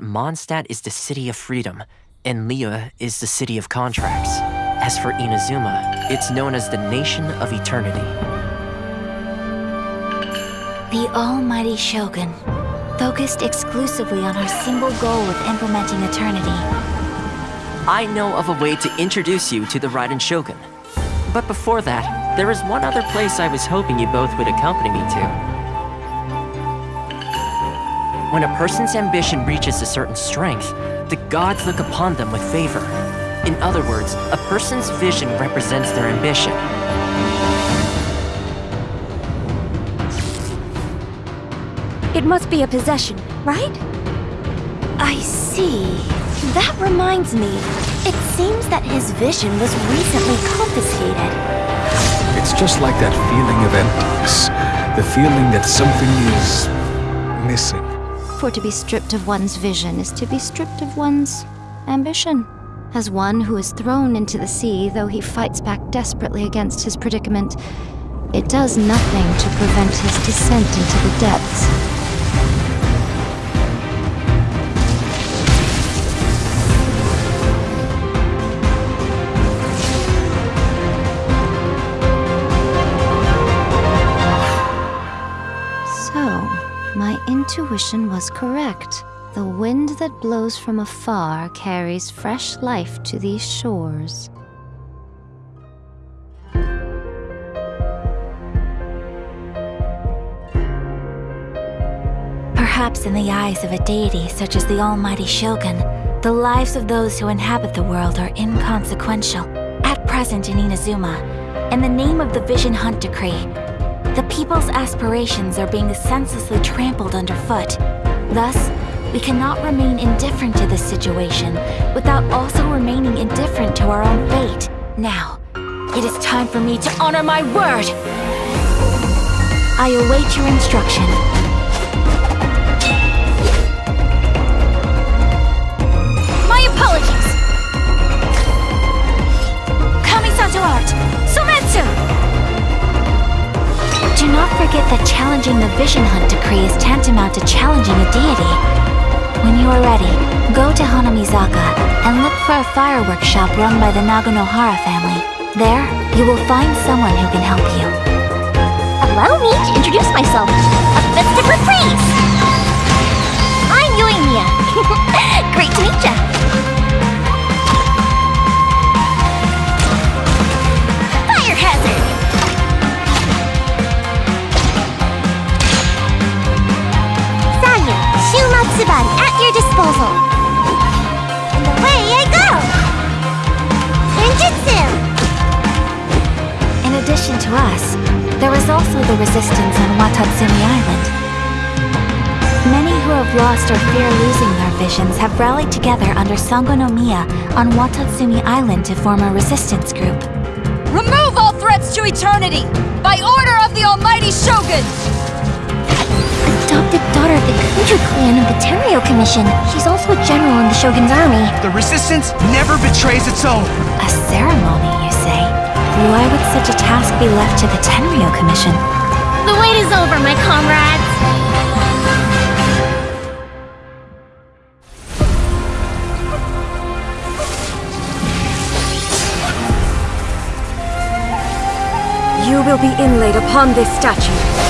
Mondstadt is the city of freedom, and Liyue is the city of contracts. As for Inazuma, it's known as the Nation of Eternity. The Almighty Shogun, focused exclusively on our single goal of implementing eternity. I know of a way to introduce you to the Raiden Shogun. But before that, there is one other place I was hoping you both would accompany me to. When a person's ambition reaches a certain strength, the gods look upon them with favor. In other words, a person's vision represents their ambition. It must be a possession, right? I see. That reminds me. It seems that his vision was recently confiscated. It's just like that feeling of emptiness. The feeling that something is... missing. For to be stripped of one's vision is to be stripped of one's ambition. As one who is thrown into the sea, though he fights back desperately against his predicament, it does nothing to prevent his descent into the depths. Intuition was correct. The wind that blows from afar carries fresh life to these shores. Perhaps in the eyes of a deity such as the Almighty Shogun, the lives of those who inhabit the world are inconsequential. At present in Inazuma, in the name of the Vision Hunt Decree, the people's aspirations are being senselessly trampled underfoot. Thus, we cannot remain indifferent to this situation without also remaining indifferent to our own fate. Now, it is time for me to honor my word! I await your instruction. That challenging the Vision Hunt decree is tantamount to challenging a deity. When you are ready, go to Hanamizaka and look for a fireworks shop run by the Naganohara family. There, you will find someone who can help you. Allow me to introduce myself. A festive reprise! To us, there is also the resistance on Watatsumi Island. Many who have lost or fear losing their visions have rallied together under Sango no on Watatsumi Island to form a resistance group. Remove all threats to eternity! By order of the Almighty Shogun! adopted daughter of the Kujou clan of the Tenryo Commission. She's also a general in the Shogun's army. The resistance never betrays its own. A ceremony, you say? Why would such a task be left to the Tenryo Commission? The wait is over, my comrades. You will be inlaid upon this statue.